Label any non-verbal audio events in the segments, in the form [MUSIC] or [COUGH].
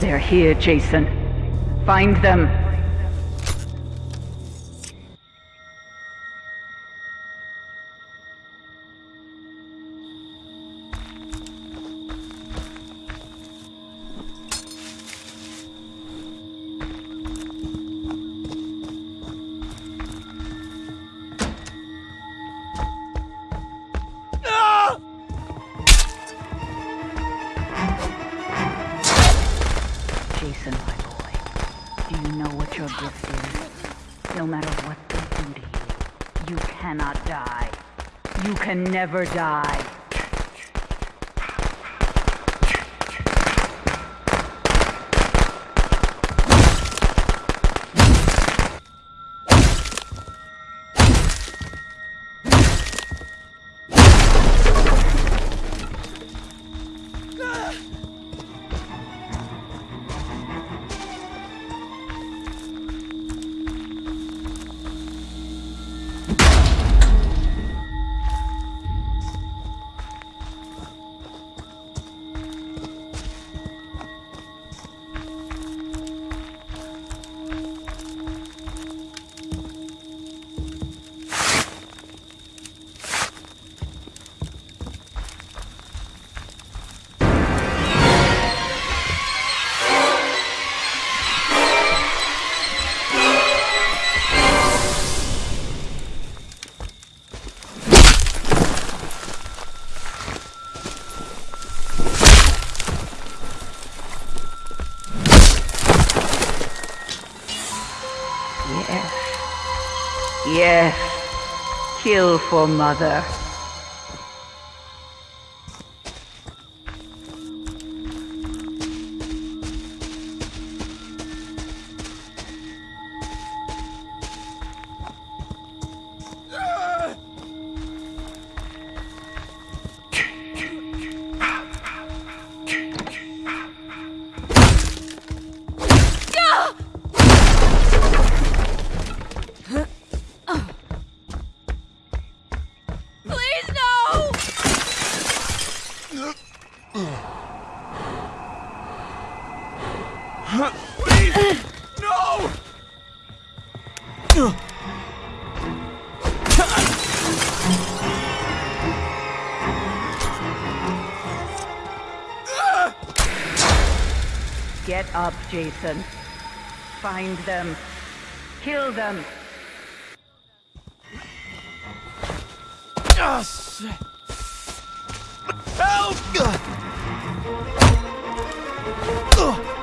They're here, Jason. Find them. No matter what they do to you, you cannot die. You can never die. Yes. Yes. Kill for mother. No! Get up, Jason. Find them. Kill them. Shit. Help! Jason,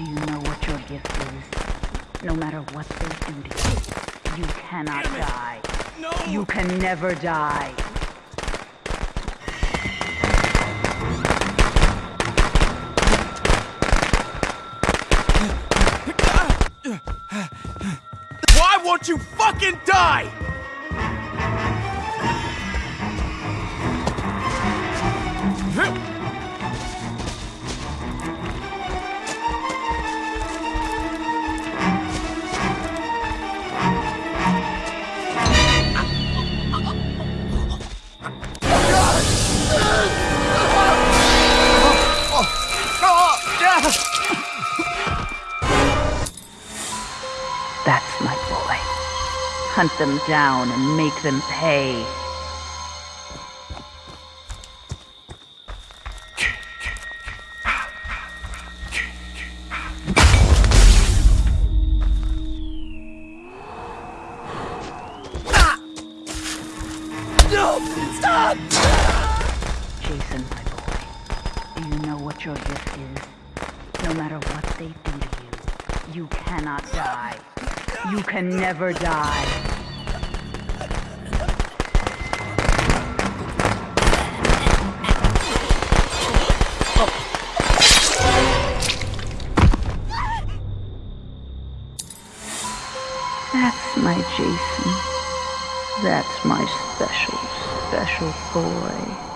do you know what your gift is? No matter what they do to you, you cannot die. No! You can never die. Why won't you fucking die? Hunt them down and make them pay. No! Stop! Jason, my boy, do you know what your gift is? No matter what they do to you, you cannot die. You can never die. That's my Jason. That's my special, special boy.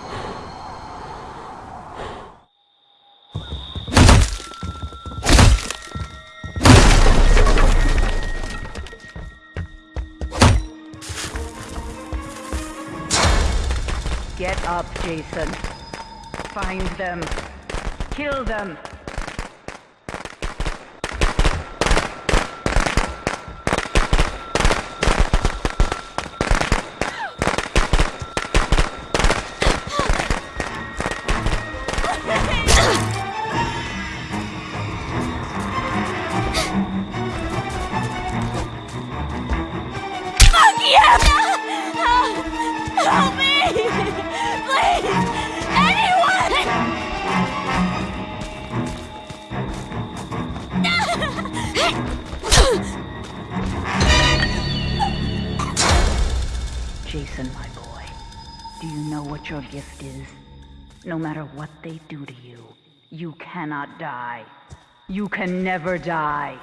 Get up, Jason. Find them. Kill them. Jason, my boy, do you know what your gift is? No matter what they do to you, you cannot die. You can never die.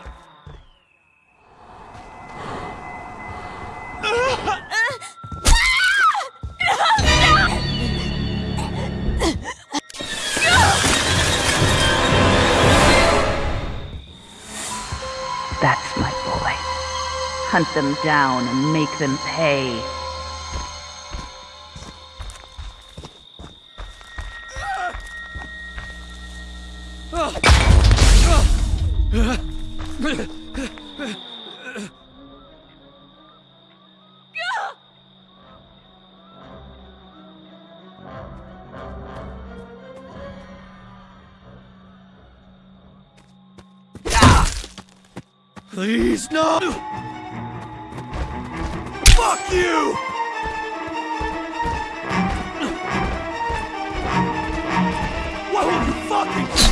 That's my boy. Hunt them down and make them pay. Please, no! Fuck you! What will you fucking...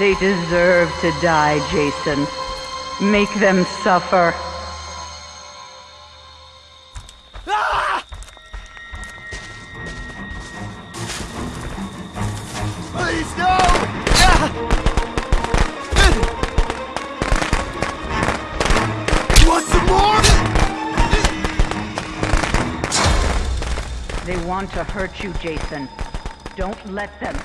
They deserve to die, Jason. Make them suffer. Please, no! Ah! You want some more? They want to hurt you, Jason. Don't let them.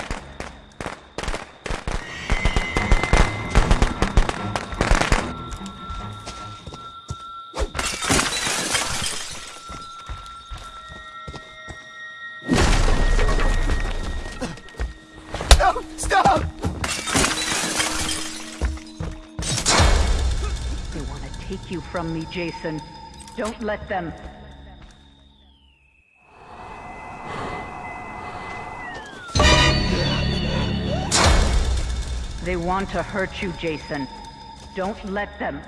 Take you from me, Jason. Don't let them. They want to hurt you, Jason. Don't let them.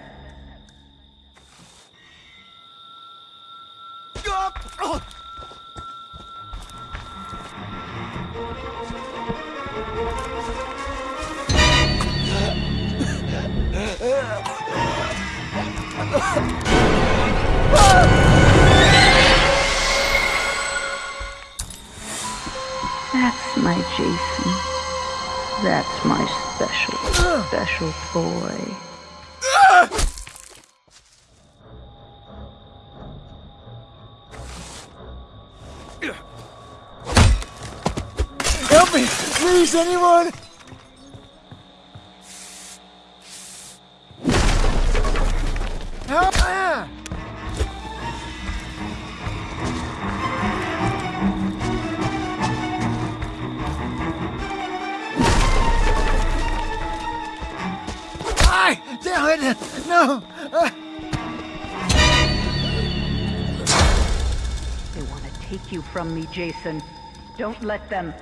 That's my Jason. That's my special, special boy. Help me! Please, anyone! Help! Ay! Damn it! No! They want to take you from me, Jason. Don't let them.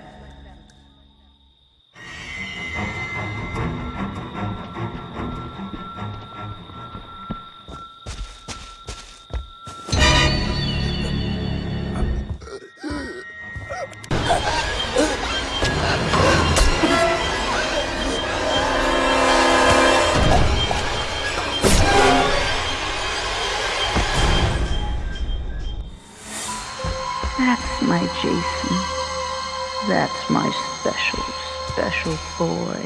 My Jason. That's my special, special boy.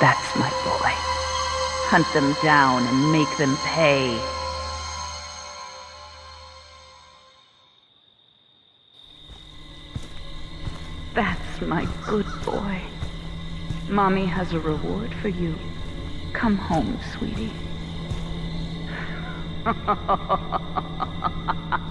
That's my boy. Hunt them down and make them pay. My good boy. Mommy has a reward for you. Come home, sweetie. [LAUGHS]